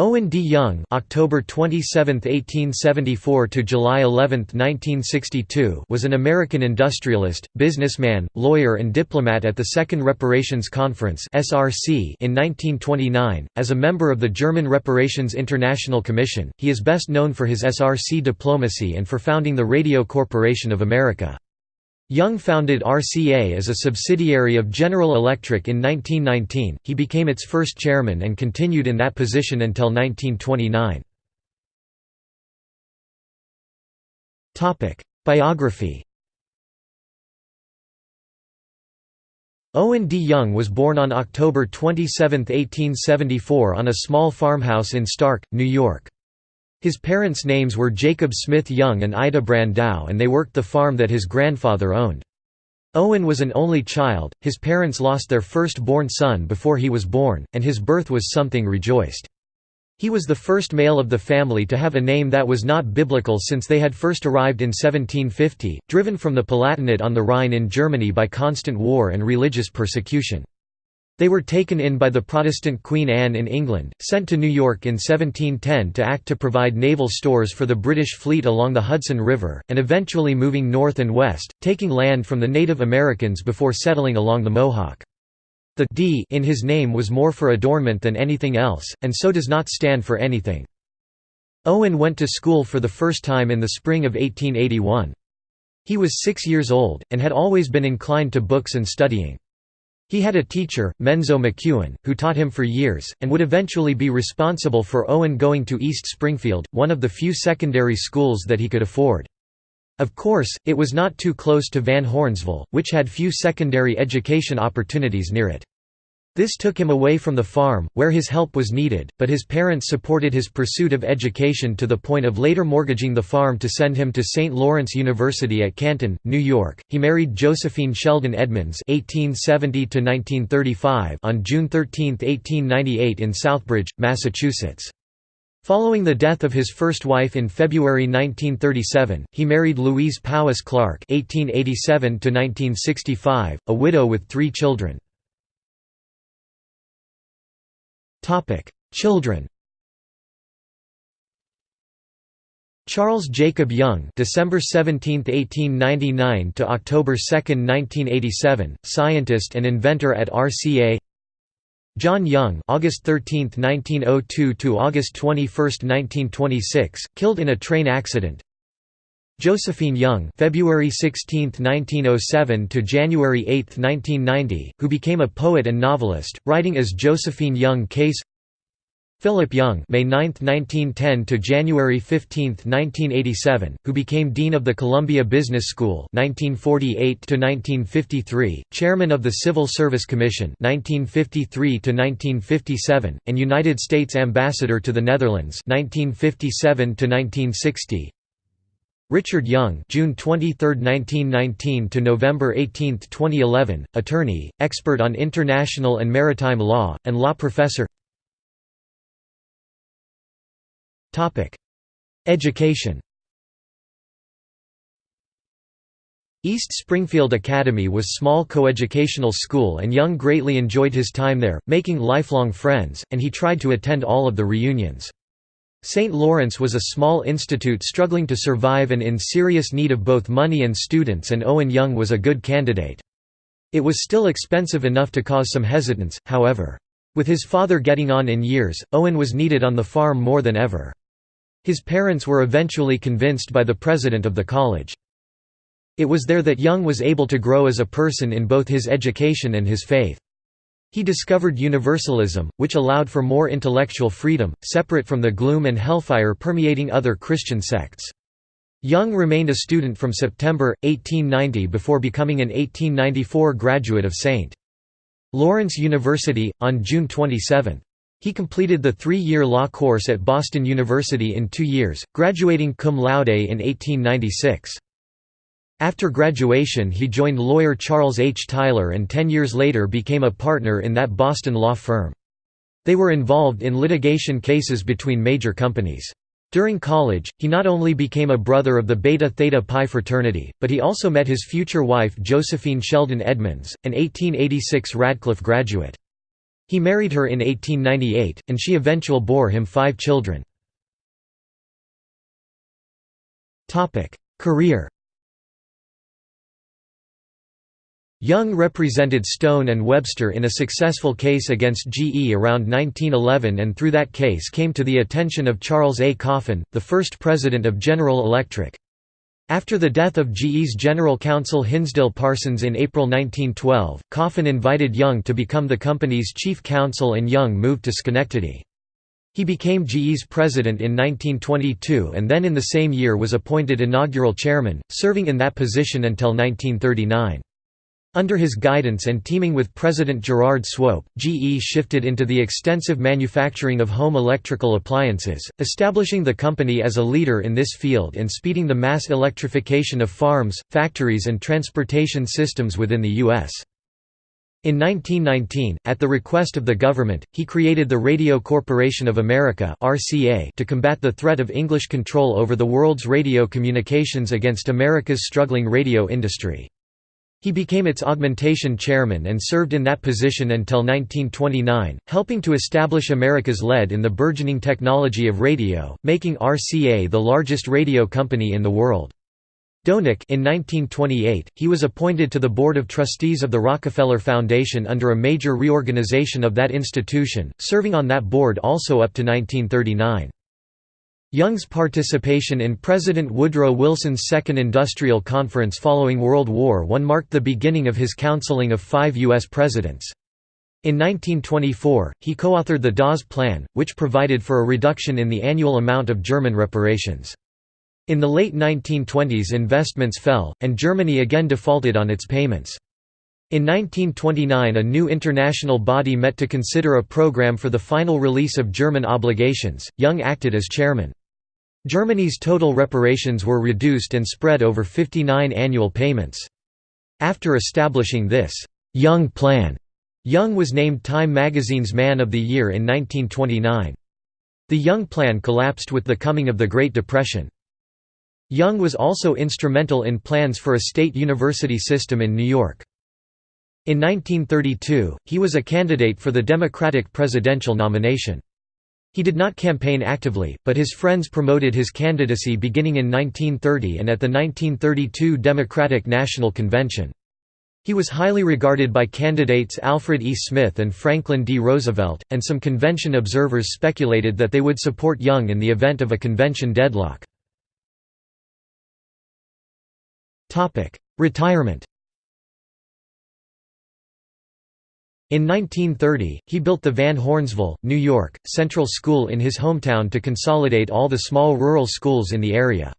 Owen D. Young (October 27, 1874 to July 11, 1962) was an American industrialist, businessman, lawyer and diplomat at the Second Reparations Conference (SRC) in 1929. As a member of the German Reparations International Commission, he is best known for his SRC diplomacy and for founding the Radio Corporation of America. Young founded RCA as a subsidiary of General Electric in 1919, he became its first chairman and continued in that position until 1929. Biography Owen D. Young was born on October 27, 1874 on a small farmhouse in Stark, New York. His parents' names were Jacob Smith Young and Ida Brandow and they worked the farm that his grandfather owned. Owen was an only child, his parents lost their first-born son before he was born, and his birth was something rejoiced. He was the first male of the family to have a name that was not biblical since they had first arrived in 1750, driven from the Palatinate on the Rhine in Germany by constant war and religious persecution. They were taken in by the Protestant Queen Anne in England, sent to New York in 1710 to act to provide naval stores for the British fleet along the Hudson River, and eventually moving north and west, taking land from the Native Americans before settling along the Mohawk. The D in his name was more for adornment than anything else, and so does not stand for anything. Owen went to school for the first time in the spring of 1881. He was six years old, and had always been inclined to books and studying. He had a teacher, Menzo McEwen, who taught him for years, and would eventually be responsible for Owen going to East Springfield, one of the few secondary schools that he could afford. Of course, it was not too close to Van Hornsville, which had few secondary education opportunities near it. This took him away from the farm, where his help was needed, but his parents supported his pursuit of education to the point of later mortgaging the farm to send him to St. Lawrence University at Canton, New York. He married Josephine Sheldon Edmonds (1870–1935) on June 13, 1898, in Southbridge, Massachusetts. Following the death of his first wife in February 1937, he married Louise Powis Clark (1887–1965), a widow with three children. Topic: Children. Charles Jacob Young, December 17, 1899 to October 2, 1987, scientist and inventor at RCA. John Young, August 13, 1902 to August 21, 1926, killed in a train accident. Josephine Young February 16, 1907 to January 8, 1990, who became a poet and novelist, writing as Josephine Young Case Philip Young May 9, 1910 to January 15, 1987, who became Dean of the Columbia Business School 1948 to 1953, Chairman of the Civil Service Commission 1953 to 1957, and United States Ambassador to the Netherlands 1957 to 1960. Richard Young June 23, 1919 to November 18, 2011, attorney, expert on international and maritime law, and law professor. Education. East Springfield Academy was small coeducational school and Young greatly enjoyed his time there, making lifelong friends, and he tried to attend all of the reunions. St. Lawrence was a small institute struggling to survive and in serious need of both money and students and Owen Young was a good candidate. It was still expensive enough to cause some hesitance, however. With his father getting on in years, Owen was needed on the farm more than ever. His parents were eventually convinced by the president of the college. It was there that Young was able to grow as a person in both his education and his faith. He discovered Universalism, which allowed for more intellectual freedom, separate from the gloom and hellfire permeating other Christian sects. Young remained a student from September, 1890 before becoming an 1894 graduate of St. Lawrence University, on June 27. He completed the three-year law course at Boston University in two years, graduating cum laude in 1896. After graduation he joined lawyer Charles H. Tyler and ten years later became a partner in that Boston law firm. They were involved in litigation cases between major companies. During college, he not only became a brother of the Beta Theta Pi fraternity, but he also met his future wife Josephine Sheldon Edmonds, an 1886 Radcliffe graduate. He married her in 1898, and she eventually bore him five children. Career Young represented Stone and Webster in a successful case against GE around 1911 and through that case came to the attention of Charles A. Coffin, the first president of General Electric. After the death of GE's general counsel Hinsdale Parsons in April 1912, Coffin invited Young to become the company's chief counsel and Young moved to Schenectady. He became GE's president in 1922 and then in the same year was appointed inaugural chairman, serving in that position until 1939. Under his guidance and teaming with President Gerard Swope, GE shifted into the extensive manufacturing of home electrical appliances, establishing the company as a leader in this field and speeding the mass electrification of farms, factories and transportation systems within the U.S. In 1919, at the request of the government, he created the Radio Corporation of America to combat the threat of English control over the world's radio communications against America's struggling radio industry. He became its augmentation chairman and served in that position until 1929, helping to establish America's lead in the burgeoning technology of radio, making RCA the largest radio company in the world. Doenecke in 1928, he was appointed to the Board of Trustees of the Rockefeller Foundation under a major reorganization of that institution, serving on that board also up to 1939. Young's participation in President Woodrow Wilson's Second Industrial Conference following World War I marked the beginning of his counseling of five U.S. presidents. In 1924, he co-authored the Dawes Plan, which provided for a reduction in the annual amount of German reparations. In the late 1920s investments fell, and Germany again defaulted on its payments. In 1929 a new international body met to consider a program for the final release of German obligations, Young acted as chairman. Germany's total reparations were reduced and spread over 59 annual payments. After establishing this «Young Plan», Young was named Time magazine's Man of the Year in 1929. The Young Plan collapsed with the coming of the Great Depression. Young was also instrumental in plans for a state university system in New York. In 1932, he was a candidate for the Democratic presidential nomination. He did not campaign actively, but his friends promoted his candidacy beginning in 1930 and at the 1932 Democratic National Convention. He was highly regarded by candidates Alfred E. Smith and Franklin D. Roosevelt, and some convention observers speculated that they would support Young in the event of a convention deadlock. Retirement In 1930, he built the Van Hornsville, New York, Central School in his hometown to consolidate all the small rural schools in the area.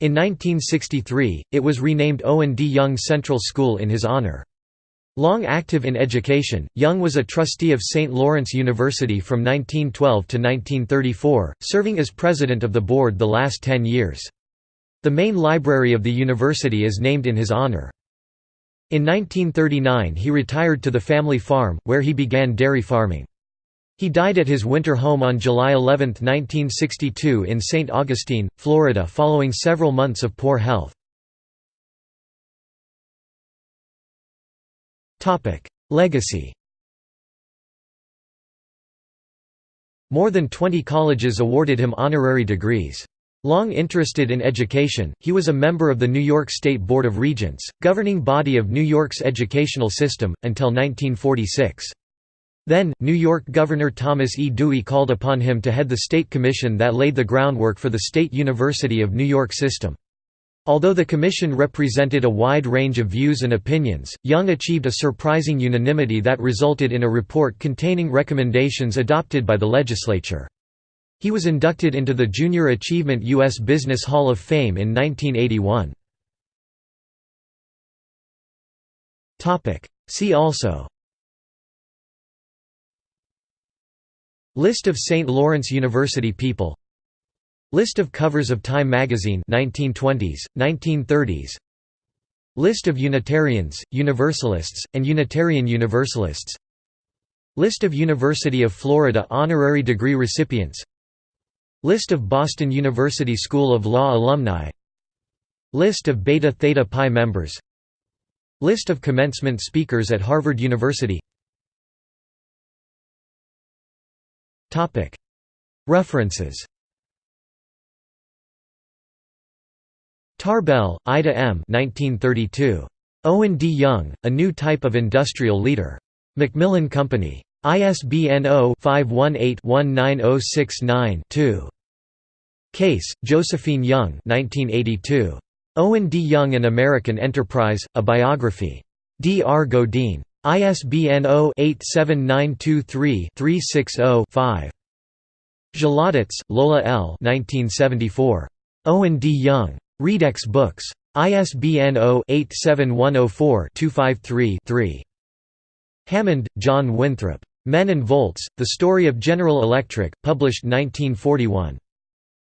In 1963, it was renamed Owen D. Young Central School in his honor. Long active in education, Young was a trustee of St. Lawrence University from 1912 to 1934, serving as president of the board the last ten years. The main library of the university is named in his honor. In 1939 he retired to the family farm, where he began dairy farming. He died at his winter home on July 11, 1962 in St. Augustine, Florida following several months of poor health. Legacy More than 20 colleges awarded him honorary degrees. Long interested in education, he was a member of the New York State Board of Regents, governing body of New York's educational system, until 1946. Then, New York Governor Thomas E. Dewey called upon him to head the state commission that laid the groundwork for the State University of New York system. Although the commission represented a wide range of views and opinions, Young achieved a surprising unanimity that resulted in a report containing recommendations adopted by the legislature. He was inducted into the Junior Achievement U.S. Business Hall of Fame in 1981. See also List of St. Lawrence University people List of covers of Time magazine 1920s, 1930s List of Unitarians, Universalists, and Unitarian Universalists List of University of Florida honorary degree recipients List of Boston University School of Law alumni List of Beta Theta Pi members List of commencement speakers at Harvard University References Tarbell, Ida M. 1932. Owen D. Young, A New Type of Industrial Leader. Macmillan Company. ISBN 0-518-19069-2. Case, Josephine Young 1982. Owen D. Young An American Enterprise, A Biography. D. R. Godine. ISBN 0-87923-360-5. Zhalotets, Lola L. 1974. Owen D. Young. Readex Books. ISBN 0-87104-253-3. Hammond, John Winthrop. Men and Volts, The Story of General Electric, published 1941.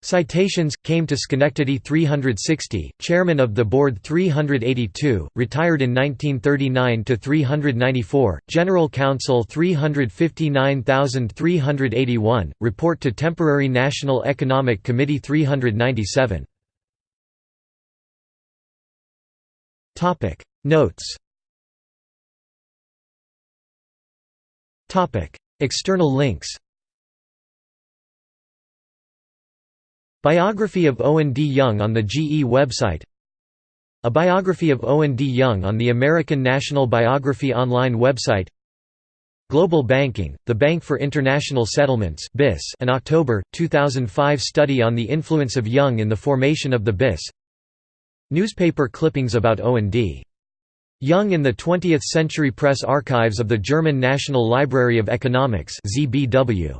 Citations came to Schenectady 360, Chairman of the Board 382, retired in 1939 to 394, General Counsel 359381, Report to Temporary National Economic Committee 397. Topic. Notes. External links Biography of Owen D. Young on the GE website A biography of Owen D. Young on the American National Biography Online website Global Banking, the Bank for International Settlements an October, 2005 study on the influence of Young in the formation of the BIS Newspaper clippings about Owen D. Young in the 20th Century Press Archives of the German National Library of Economics ZBW.